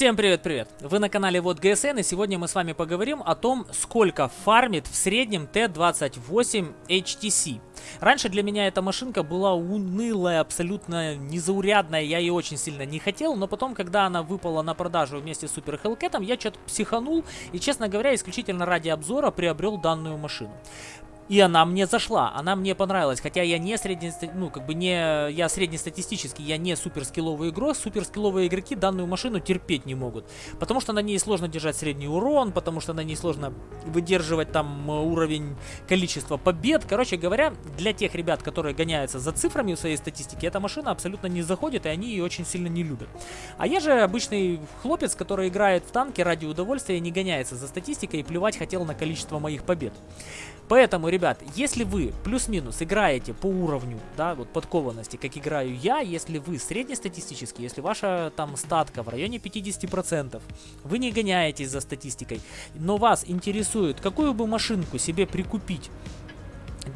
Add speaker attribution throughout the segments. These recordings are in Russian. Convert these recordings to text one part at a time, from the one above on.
Speaker 1: Всем привет-привет! Вы на канале Вот ГСН и сегодня мы с вами поговорим о том, сколько фармит в среднем Т-28 HTC. Раньше для меня эта машинка была унылая, абсолютно незаурядная, я ее очень сильно не хотел, но потом, когда она выпала на продажу вместе с Супер Hellcat, я что-то психанул и, честно говоря, исключительно ради обзора приобрел данную машину. И она мне зашла, она мне понравилась, хотя я не средне, ну как бы не, я среднестатистический, я не суперскилловый игрок, суперскилловые игроки данную машину терпеть не могут, потому что на ней сложно держать средний урон, потому что на ней сложно выдерживать там уровень количества побед, короче говоря, для тех ребят, которые гоняются за цифрами в своей статистике, эта машина абсолютно не заходит, и они ее очень сильно не любят. А я же обычный хлопец, который играет в танки ради удовольствия, не гоняется за статистикой и плевать хотел на количество моих побед. Поэтому, ребят, если вы плюс-минус играете по уровню, да, вот подкованности, как играю я, если вы среднестатистический, если ваша там статка в районе 50%, вы не гоняетесь за статистикой, но вас интересует, какую бы машинку себе прикупить,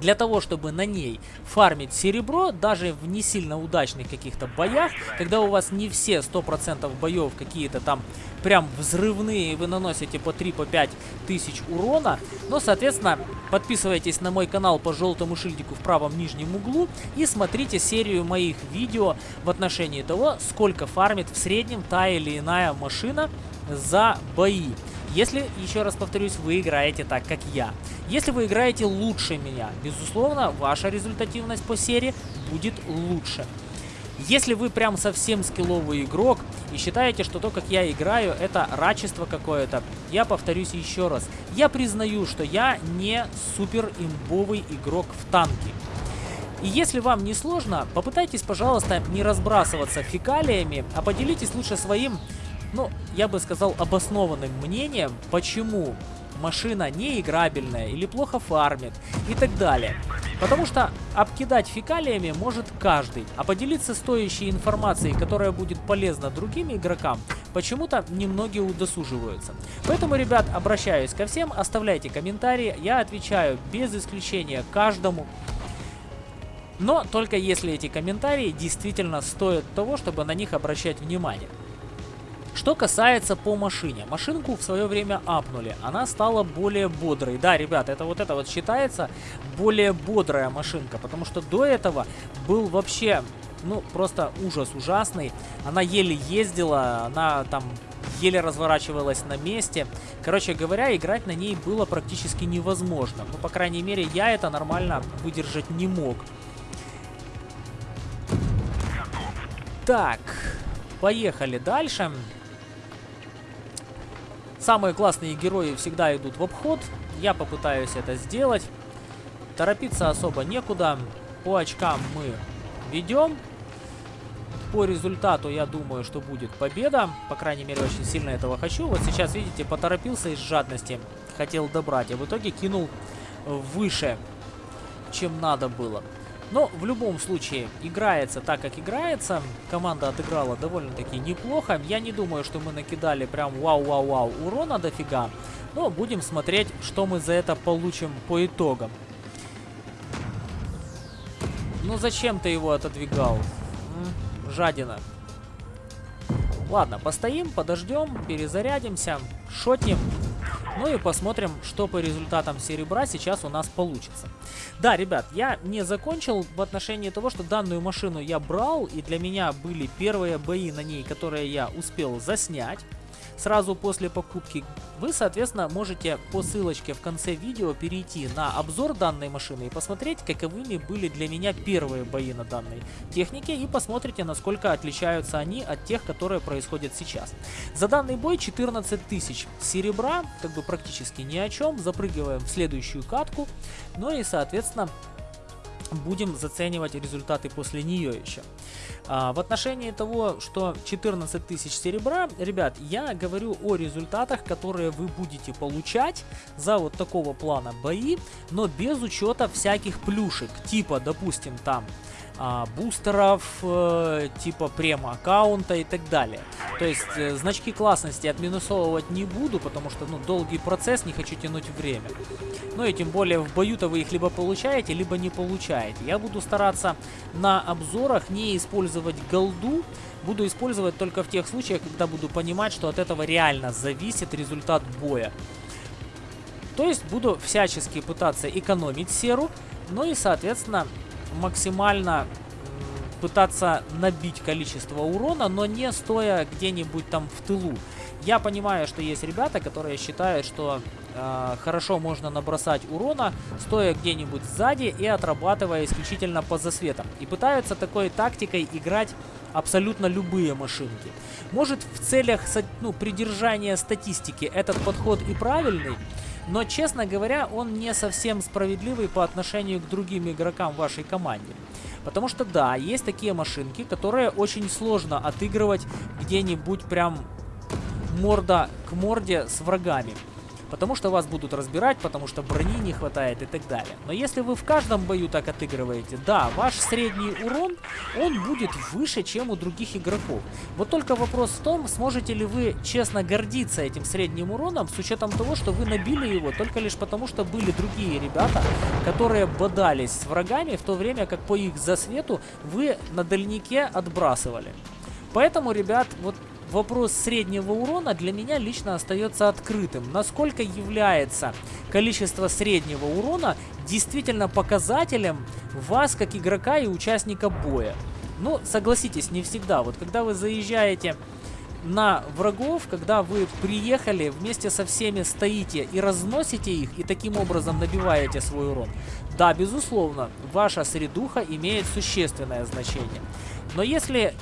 Speaker 1: для того, чтобы на ней фармить серебро, даже в не сильно удачных каких-то боях, когда у вас не все 100% боев какие-то там прям взрывные, вы наносите по 3-5 по тысяч урона, но, соответственно, подписывайтесь на мой канал по желтому шильдику в правом нижнем углу и смотрите серию моих видео в отношении того, сколько фармит в среднем та или иная машина за бои. Если, еще раз повторюсь, вы играете так, как я. Если вы играете лучше меня, безусловно, ваша результативность по серии будет лучше. Если вы прям совсем скилловый игрок и считаете, что то, как я играю, это рачество какое-то, я повторюсь еще раз. Я признаю, что я не супер имбовый игрок в танки. И если вам не сложно, попытайтесь, пожалуйста, не разбрасываться фекалиями, а поделитесь лучше своим ну, я бы сказал, обоснованным мнением, почему машина неиграбельная или плохо фармит и так далее. Потому что обкидать фекалиями может каждый, а поделиться стоящей информацией, которая будет полезна другим игрокам, почему-то немногие удосуживаются. Поэтому, ребят, обращаюсь ко всем, оставляйте комментарии, я отвечаю без исключения каждому. Но только если эти комментарии действительно стоят того, чтобы на них обращать внимание. Что касается по машине. Машинку в свое время апнули. Она стала более бодрой. Да, ребят, это вот это вот считается более бодрая машинка. Потому что до этого был вообще, ну, просто ужас ужасный. Она еле ездила, она там еле разворачивалась на месте. Короче говоря, играть на ней было практически невозможно. Ну, по крайней мере, я это нормально выдержать не мог. Так, поехали дальше. Самые классные герои всегда идут в обход. Я попытаюсь это сделать. Торопиться особо некуда. По очкам мы ведем. По результату я думаю, что будет победа. По крайней мере, очень сильно этого хочу. Вот сейчас, видите, поторопился из жадности. Хотел добрать, а в итоге кинул выше, чем надо было. Но в любом случае, играется так, как играется. Команда отыграла довольно-таки неплохо. Я не думаю, что мы накидали прям вау-вау-вау урона дофига. Но будем смотреть, что мы за это получим по итогам. Ну зачем ты его отодвигал? Жадина. Ладно, постоим, подождем, перезарядимся, шотнем. Ну и посмотрим, что по результатам серебра сейчас у нас получится. Да, ребят, я не закончил в отношении того, что данную машину я брал, и для меня были первые бои на ней, которые я успел заснять сразу после покупки, вы, соответственно, можете по ссылочке в конце видео перейти на обзор данной машины и посмотреть, каковыми были для меня первые бои на данной технике и посмотрите, насколько отличаются они от тех, которые происходят сейчас. За данный бой 14 тысяч серебра, как бы практически ни о чем, запрыгиваем в следующую катку, ну и, соответственно, будем заценивать результаты после нее еще. А, в отношении того, что 14 тысяч серебра, ребят, я говорю о результатах, которые вы будете получать за вот такого плана бои, но без учета всяких плюшек, типа, допустим, там а, бустеров, э, типа прем-аккаунта и так далее. То есть э, значки классности отминусовывать не буду, потому что ну, долгий процесс, не хочу тянуть время. Ну и тем более в бою-то вы их либо получаете, либо не получаете. Я буду стараться на обзорах не использовать голду, буду использовать только в тех случаях, когда буду понимать, что от этого реально зависит результат боя. То есть буду всячески пытаться экономить серу, ну и, соответственно, максимально пытаться набить количество урона, но не стоя где-нибудь там в тылу. Я понимаю, что есть ребята, которые считают, что э, хорошо можно набросать урона, стоя где-нибудь сзади и отрабатывая исключительно по засветам. И пытаются такой тактикой играть абсолютно любые машинки. Может в целях ну, придержания статистики этот подход и правильный, но, честно говоря, он не совсем справедливый по отношению к другим игрокам вашей команде. Потому что, да, есть такие машинки, которые очень сложно отыгрывать где-нибудь прям морда к морде с врагами. Потому что вас будут разбирать, потому что брони не хватает и так далее. Но если вы в каждом бою так отыгрываете, да, ваш средний урон, он будет выше, чем у других игроков. Вот только вопрос в том, сможете ли вы честно гордиться этим средним уроном, с учетом того, что вы набили его только лишь потому, что были другие ребята, которые бодались с врагами, в то время как по их засвету вы на дальнике отбрасывали. Поэтому, ребят, вот вопрос среднего урона для меня лично остается открытым. Насколько является количество среднего урона действительно показателем вас как игрока и участника боя? Ну, согласитесь, не всегда. Вот когда вы заезжаете на врагов, когда вы приехали, вместе со всеми стоите и разносите их, и таким образом набиваете свой урон. Да, безусловно, ваша средуха имеет существенное значение. Но если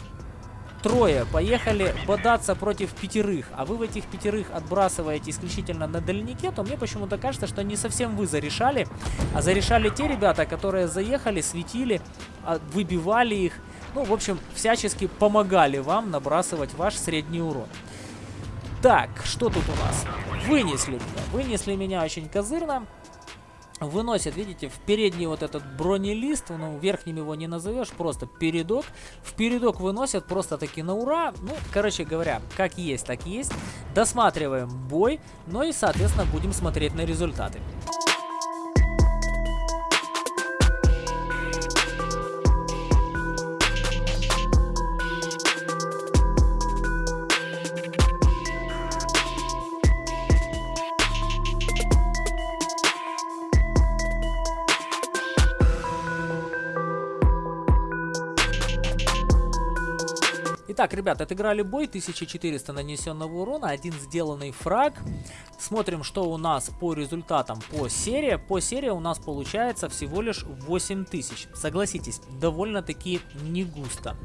Speaker 1: трое поехали бодаться против пятерых, а вы в этих пятерых отбрасываете исключительно на дальнике, то мне почему-то кажется, что не совсем вы зарешали, а зарешали те ребята, которые заехали, светили, а, выбивали их, ну, в общем, всячески помогали вам набрасывать ваш средний урон. Так, что тут у нас? Вынесли меня. Вынесли меня очень козырно выносит, видите, в передний вот этот бронелист, ну, верхним его не назовешь, просто передок. В передок выносят просто таки на ура. Ну, короче говоря, как есть, так есть. Досматриваем бой, ну и, соответственно, будем смотреть на результаты. Итак, ребят, отыграли бой, 1400 нанесенного урона, один сделанный фраг. Смотрим, что у нас по результатам по серии. По серии у нас получается всего лишь 8000. Согласитесь, довольно-таки не густо.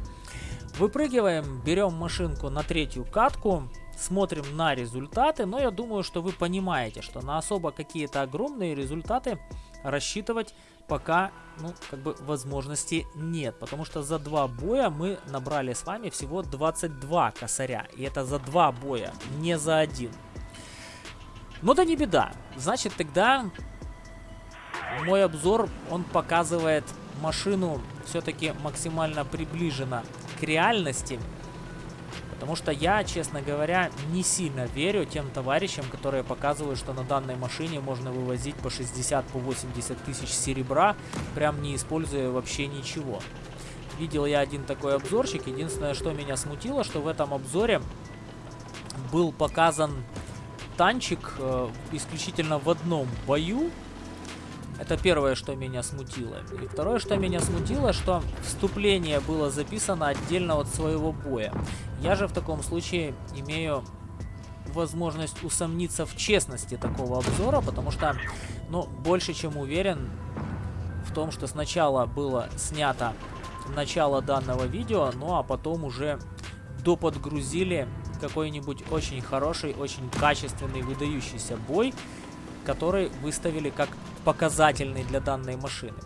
Speaker 1: Выпрыгиваем, берем машинку на третью катку, смотрим на результаты, но я думаю, что вы понимаете, что на особо какие-то огромные результаты рассчитывать пока, ну, как бы возможности нет. Потому что за два боя мы набрали с вами всего 22 косаря. И это за два боя, не за один. Но да не беда. Значит, тогда мой обзор, он показывает машину все-таки максимально приближенно к реальности. Потому что я, честно говоря, не сильно верю тем товарищам, которые показывают, что на данной машине можно вывозить по 60-80 по 80 тысяч серебра, прям не используя вообще ничего. Видел я один такой обзорчик. Единственное, что меня смутило, что в этом обзоре был показан танчик э, исключительно в одном бою, это первое, что меня смутило. И второе, что меня смутило, что вступление было записано отдельно от своего боя. Я же в таком случае имею возможность усомниться в честности такого обзора, потому что, ну, больше чем уверен в том, что сначала было снято начало данного видео, ну а потом уже доподгрузили какой-нибудь очень хороший, очень качественный, выдающийся бой, который выставили как показательный для данной машины.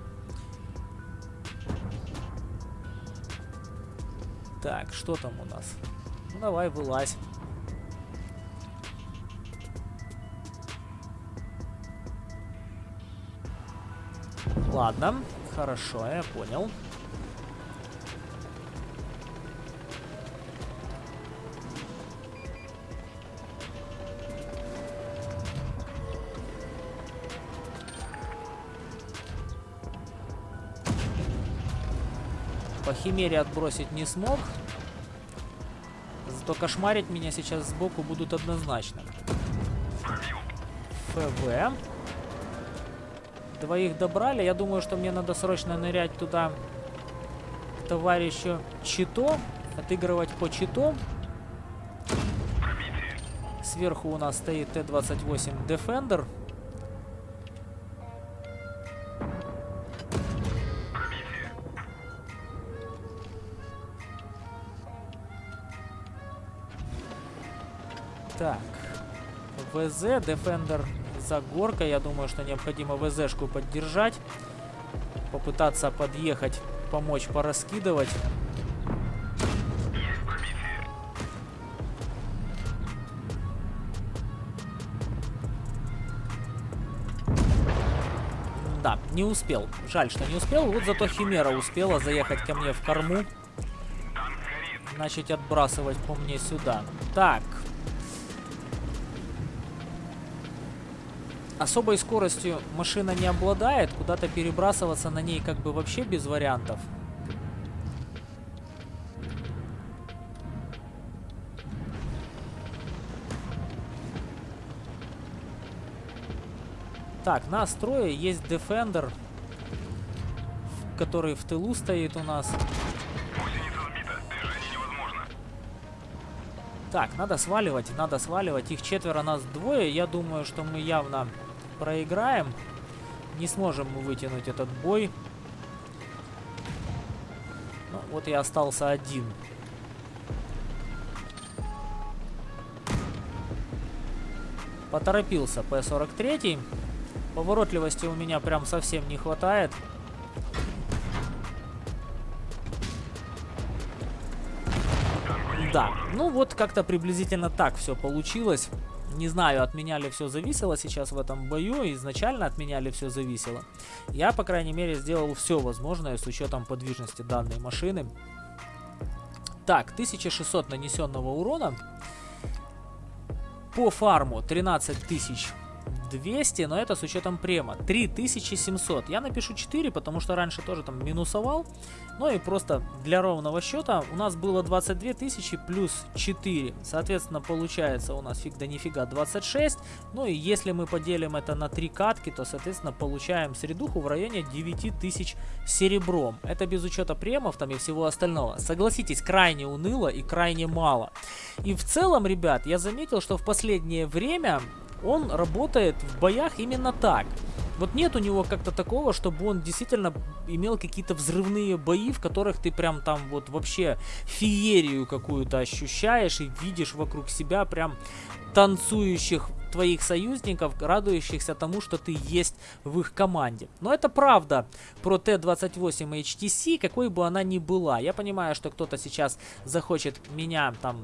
Speaker 1: Так, что там у нас? Ну, давай, вылазь. Ладно, хорошо, я понял. По химере отбросить не смог. Зато кошмарить меня сейчас сбоку будут однозначно. ФВ. Двоих добрали. Я думаю, что мне надо срочно нырять туда к товарищу Чито. Отыгрывать по Чито. Сверху у нас стоит Т-28 Defender. ВЗ, Defender за горкой. Я думаю, что необходимо ВЗшку поддержать. Попытаться подъехать, помочь пораскидывать. Да, не успел. Жаль, что не успел. Вот зато Химера успела заехать ко мне в корму. Начать отбрасывать по мне сюда. Так, Особой скоростью машина не обладает, куда-то перебрасываться на ней как бы вообще без вариантов. Так, на строе есть Defender, который в тылу стоит у нас. Так, надо сваливать, надо сваливать. Их четверо, нас двое. Я думаю, что мы явно проиграем. Не сможем мы вытянуть этот бой. Ну, вот я остался один. Поторопился П-43. Поворотливости у меня прям совсем не хватает. Да, ну вот как-то приблизительно так все получилось. Не знаю, от меня ли все зависело сейчас в этом бою, изначально от меня ли все зависело. Я, по крайней мере, сделал все возможное с учетом подвижности данной машины. Так, 1600 нанесенного урона. По фарму 13 тысяч 200, но это с учетом према. 3700. Я напишу 4, потому что раньше тоже там минусовал. Ну и просто для ровного счета у нас было 22 тысячи плюс 4. Соответственно, получается у нас фиг да нифига 26. Ну и если мы поделим это на 3 катки, то, соответственно, получаем средуху в районе 9000 серебром. Это без учета премов там и всего остального. Согласитесь, крайне уныло и крайне мало. И в целом, ребят, я заметил, что в последнее время он работает в боях именно так. Вот нет у него как-то такого, чтобы он действительно имел какие-то взрывные бои, в которых ты прям там вот вообще феерию какую-то ощущаешь и видишь вокруг себя прям танцующих твоих союзников, радующихся тому, что ты есть в их команде. Но это правда про Т-28 HTC, какой бы она ни была. Я понимаю, что кто-то сейчас захочет меня там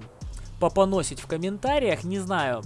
Speaker 1: попоносить в комментариях, не знаю,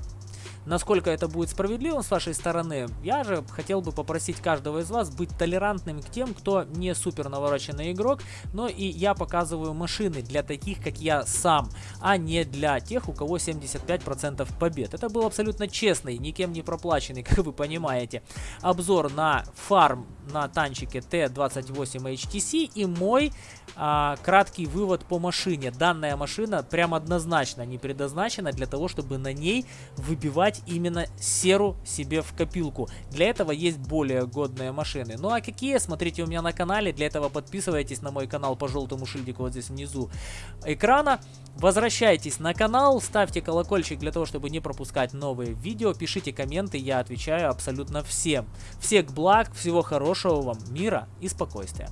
Speaker 1: Насколько это будет справедливо с вашей стороны, я же хотел бы попросить каждого из вас быть толерантным к тем, кто не супер навороченный игрок, но и я показываю машины для таких, как я сам, а не для тех, у кого 75% побед. Это был абсолютно честный, никем не проплаченный, как вы понимаете, обзор на фарм на танчике Т-28 HTC и мой а, краткий вывод по машине. Данная машина прям однозначно не предназначена для того, чтобы на ней выбивать именно серу себе в копилку. Для этого есть более годные машины. Ну а какие, смотрите у меня на канале. Для этого подписывайтесь на мой канал по желтому шильдику вот здесь внизу экрана. Возвращайтесь на канал, ставьте колокольчик для того, чтобы не пропускать новые видео. Пишите комменты, я отвечаю абсолютно всем. Всех благ, всего хорошего вам, мира и спокойствия.